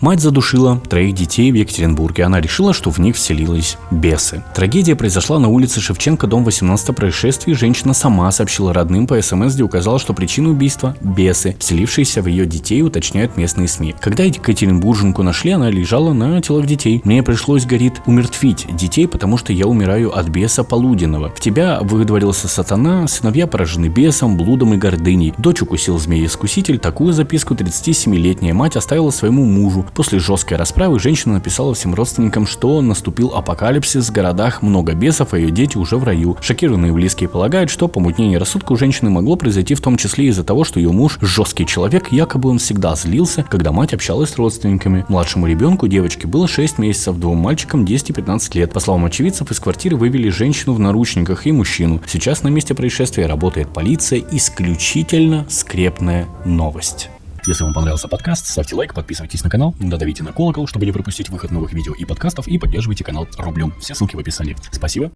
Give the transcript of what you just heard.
Мать задушила троих детей в Екатеринбурге. Она решила, что в них вселились бесы. Трагедия произошла на улице Шевченко, дом 18 происшествий. Женщина сама сообщила родным по СМС, где указала, что причина убийства – бесы, вселившиеся в ее детей, уточняют местные СМИ. Когда Екатеринбурженку нашли, она лежала на телах детей. Мне пришлось, говорит, умертвить детей, потому что я умираю от беса полуденного. В тебя выдворился сатана, сыновья поражены бесом, блудом и гордыней. Дочь укусил змея-искуситель. Такую записку 37-летняя мать оставила своему мужу. После жесткой расправы женщина написала всем родственникам, что наступил апокалипсис, в городах много бесов, а ее дети уже в раю. Шокированные близкие полагают, что помутнение рассудка у женщины могло произойти в том числе из-за того, что ее муж жесткий человек, якобы он всегда злился, когда мать общалась с родственниками. Младшему ребенку девочке было 6 месяцев, двум мальчикам 10 и 15 лет. По словам очевидцев, из квартиры вывели женщину в наручниках и мужчину. Сейчас на месте происшествия работает полиция. Исключительно скрепная новость. Если вам понравился подкаст, ставьте лайк, подписывайтесь на канал, додавите на колокол, чтобы не пропустить выход новых видео и подкастов, и поддерживайте канал рублем. Все ссылки в описании. Спасибо.